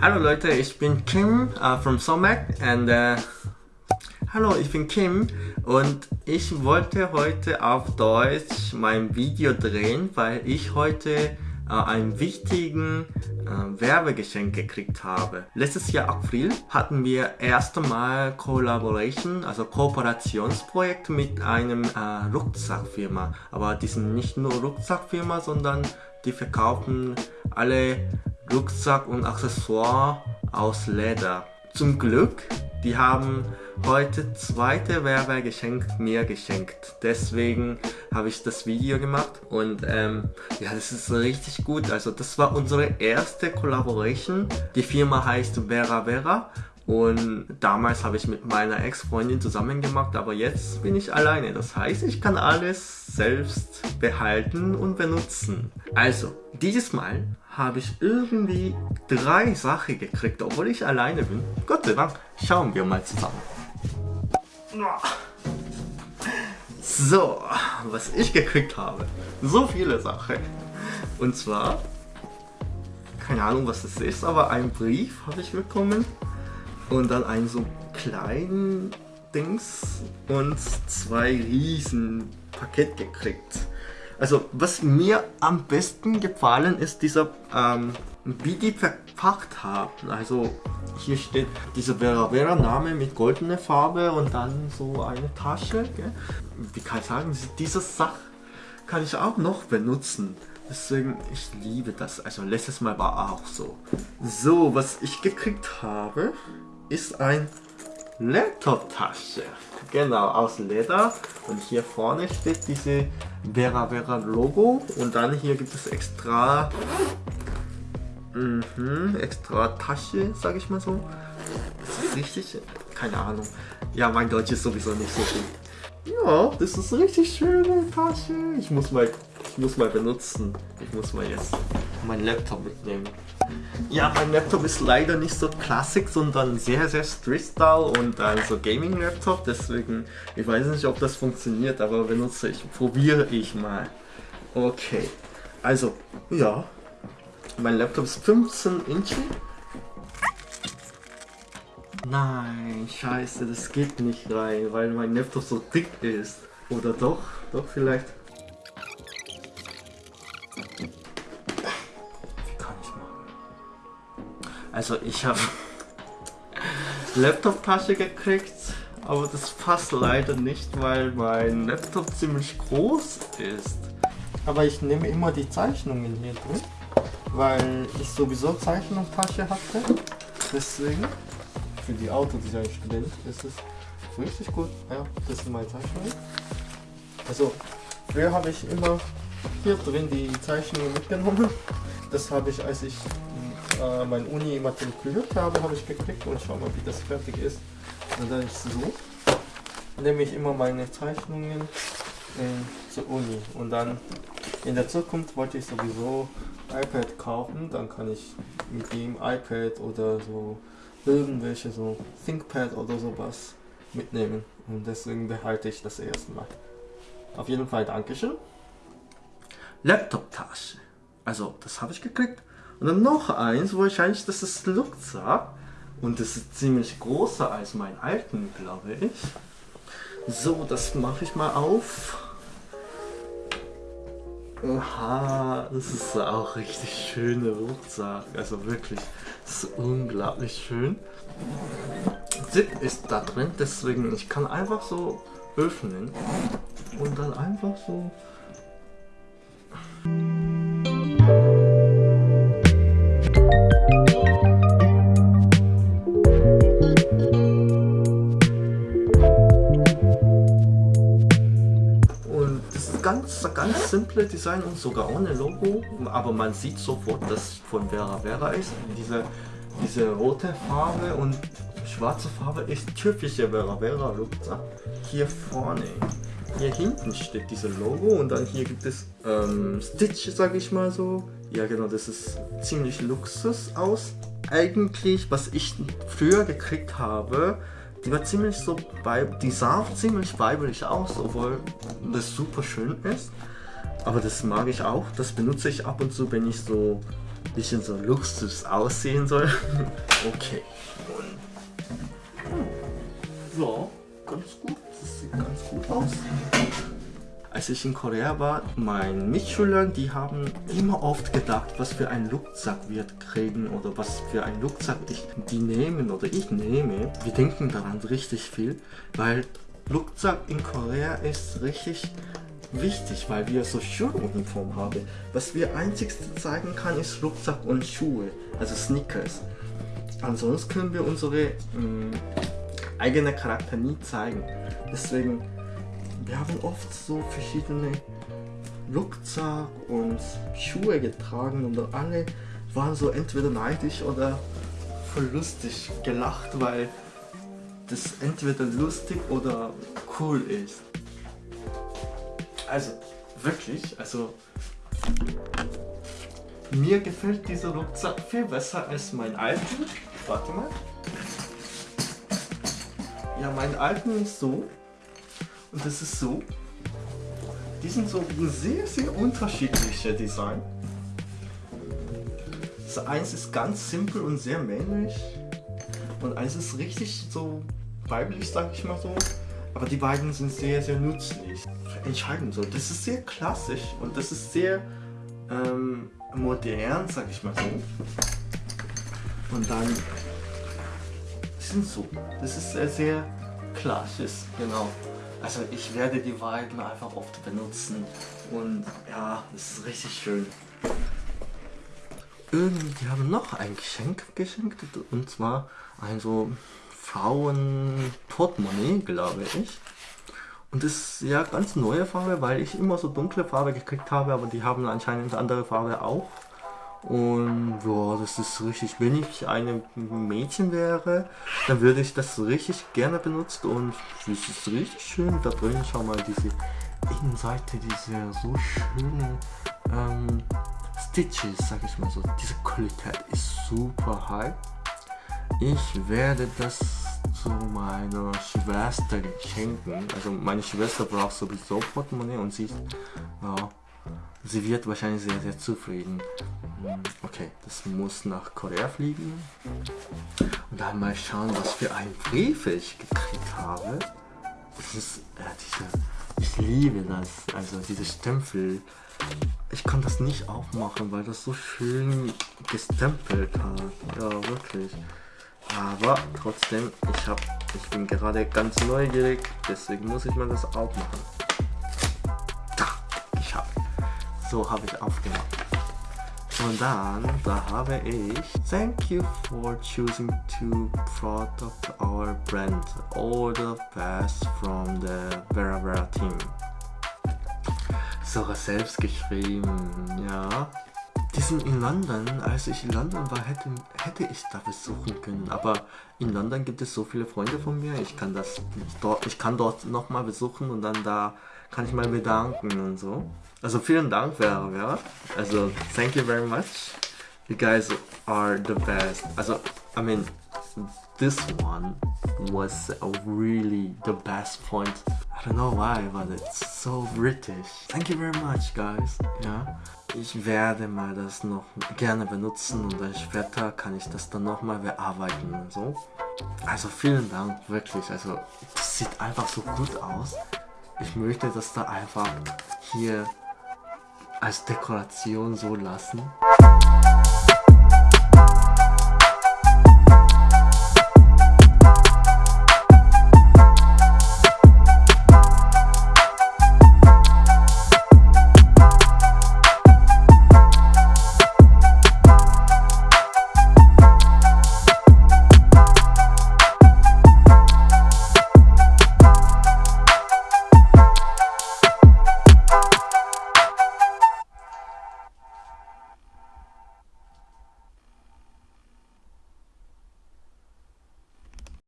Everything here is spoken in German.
Hallo Leute, ich bin Kim uh, from Somac and uh, Hallo, ich bin Kim und ich wollte heute auf Deutsch mein Video drehen, weil ich heute uh, einen wichtigen Werbegeschenk gekriegt habe. Letztes Jahr April hatten wir erste Mal Collaboration, also Kooperationsprojekt mit einem Rucksackfirma. Aber die sind nicht nur Rucksackfirma, sondern die verkaufen alle Rucksack und Accessoire aus Leder. Zum Glück, die haben heute zweite Werbegeschenk mir geschenkt. Deswegen habe ich das Video gemacht und ähm, ja, das ist richtig gut. Also das war unsere erste Collaboration. Die Firma heißt Vera Vera und damals habe ich mit meiner Ex-Freundin zusammen gemacht, aber jetzt bin ich alleine. Das heißt, ich kann alles selbst behalten und benutzen. Also, dieses Mal habe ich irgendwie drei Sachen gekriegt, obwohl ich alleine bin. Gott sei Dank, schauen wir mal zusammen. So, was ich gekriegt habe. So viele Sachen. Und zwar, keine Ahnung was das ist, aber ein Brief habe ich bekommen und dann einen so kleinen Dings und zwei riesen Paket gekriegt. Also was mir am besten gefallen ist dieser, ähm, wie die verpackt haben. Also hier steht dieser Vera Vera Name mit goldener Farbe und dann so eine Tasche. Gell? Wie kann ich sagen, diese Sache kann ich auch noch benutzen. Deswegen, ich liebe das. Also letztes Mal war auch so. So, was ich gekriegt habe, ist ein Laptop-Tasche. Genau, aus Leder. Und hier vorne steht diese Vera Vera Logo. Und dann hier gibt es extra, mhm, extra Tasche, sage ich mal so. Das ist richtig, keine Ahnung. Ja, mein Deutsch ist sowieso nicht so gut. Ja, das ist eine richtig schöne Tasche. Ich muss mal, ich muss mal benutzen. Ich muss mal jetzt meinen Laptop mitnehmen. Ja, mein Laptop ist leider nicht so Classic, sondern sehr, sehr Street-Style und also Gaming-Laptop. Deswegen, ich weiß nicht, ob das funktioniert, aber benutze ich, probiere ich mal. Okay, also, ja, mein Laptop ist 15 Inch. Nein, scheiße, das geht nicht rein, weil mein Laptop so dick ist. Oder doch? Doch vielleicht. Also ich habe Laptop-Tasche gekriegt, aber das passt leider nicht, weil mein Laptop ziemlich groß ist. Aber ich nehme immer die Zeichnungen hier drin, weil ich sowieso Zeichnungstasche hatte. Deswegen, für die Autodesign-Student ist es richtig gut. Ja, das sind meine Zeichnungen. Also, früher habe ich immer hier drin die Zeichnungen mitgenommen. Das habe ich, als ich äh, mein Uni immatrikuliert habe, habe ich gekriegt und schau mal, wie das fertig ist. Und dann ist so. Nehme ich immer meine Zeichnungen äh, zur Uni und dann in der Zukunft wollte ich sowieso iPad kaufen, dann kann ich mit dem iPad oder so irgendwelche so ThinkPad oder sowas mitnehmen und deswegen behalte ich das erstmal. Auf jeden Fall Dankeschön. Laptop-Tasche. Also, das habe ich gekriegt. Und dann noch eins, wahrscheinlich das ist Rucksack. Und das ist ziemlich größer als mein alten, glaube ich. So, das mache ich mal auf. Oha, das ist auch richtig schöne Rucksack. Also wirklich, das ist unglaublich schön. Zip ist da drin, deswegen ich kann einfach so öffnen und dann einfach so ganz, ganz simple Design und sogar ohne Logo, aber man sieht sofort, dass von Vera Vera ist. Diese, diese rote Farbe und schwarze Farbe ist typische Vera Vera Rucksack. Hier vorne hier hinten steht dieses Logo und dann hier gibt es ähm, Stitch, sage ich mal so. Ja genau, das ist ziemlich Luxus aus. Eigentlich, was ich früher gekriegt habe, die war ziemlich so, die sah ziemlich weiblich aus, obwohl das super schön ist. Aber das mag ich auch, das benutze ich ab und zu, wenn ich so ein bisschen so Luxus aussehen soll. okay. So, ganz gut, das sieht ganz gut aus. Als ich in Korea war, meine Mitschüler, die haben immer oft gedacht, was für ein Rucksack wir kriegen oder was für ein Rucksack ich, die nehmen oder ich nehme. Wir denken daran richtig viel, weil Rucksack in Korea ist richtig wichtig, weil wir so Schuluniform haben. Was wir einzigste zeigen kann, ist Rucksack und Schuhe, also Sneakers. Ansonsten können wir unsere mh, mm, eigene Charakter nie zeigen. Deswegen wir haben oft so verschiedene Rucksack und Schuhe getragen und alle waren so entweder neidisch oder voll lustig gelacht, weil das entweder lustig oder cool ist. Also, wirklich, also mir gefällt dieser Rucksack viel besser als mein alten. Warte mal. Ja, mein alten ist so und das ist so. Die sind so sehr, sehr unterschiedliche Design. Das eins ist ganz simpel und sehr männlich. Und eins ist richtig so weiblich, sag ich mal so. Aber die beiden sind sehr, sehr nützlich. Entscheiden so. Das ist sehr klassisch und das ist sehr ähm, modern, sag ich mal so. Und dann sind so. Das ist sehr, sehr klassisch, genau. Also ich werde die beiden einfach oft benutzen und ja, es ist richtig schön. Irgendwie haben noch ein Geschenk geschenkt und zwar ein so Frauen-Portemonnaie, glaube ich. Und das ist ja ganz neue Farbe, weil ich immer so dunkle Farbe gekriegt habe, aber die haben anscheinend andere Farbe auch. Und ja, das ist richtig, wenn ich ein Mädchen wäre, dann würde ich das richtig gerne benutzen und es ist richtig schön da drin. Schau mal diese Innenseite, diese so schöne ähm, Stitches, sag ich mal so. Diese Qualität ist super high. Ich werde das zu meiner Schwester schenken. Also meine Schwester braucht sowieso Portemonnaie und sie, ja, sie wird wahrscheinlich sehr, sehr zufrieden. Okay, das muss nach Korea fliegen. Und dann mal schauen, was für einen Brief ich gekriegt habe. Das ist, äh, diese, ich liebe das, also diese Stempel. Ich kann das nicht aufmachen, weil das so schön gestempelt hat. Ja, wirklich. Aber trotzdem, ich, hab, ich bin gerade ganz neugierig, deswegen muss ich mal das aufmachen. So habe ich aufgemacht. Und dann, da habe ich Thank you for choosing to product our brand. All the best from the Vera Vera team. Sogar selbst geschrieben, ja. Die sind in London. Als ich in London war, hätte, hätte ich da besuchen können. Aber in London gibt es so viele Freunde von mir. Ich kann das dort, ich kann dort nochmal besuchen und dann da kann ich mal bedanken und so. Also vielen Dank, Vera, Vera. Also thank you very much. You guys are the best. Also, I mean, this one was really the best point. I don't know why, but it's so British. Thank you very much, guys. Ja, ich werde mal das noch gerne benutzen und dann später kann ich das dann nochmal bearbeiten und so. Also vielen Dank, wirklich. Also, das sieht einfach so gut aus. Ich möchte das da einfach hier als Dekoration so lassen.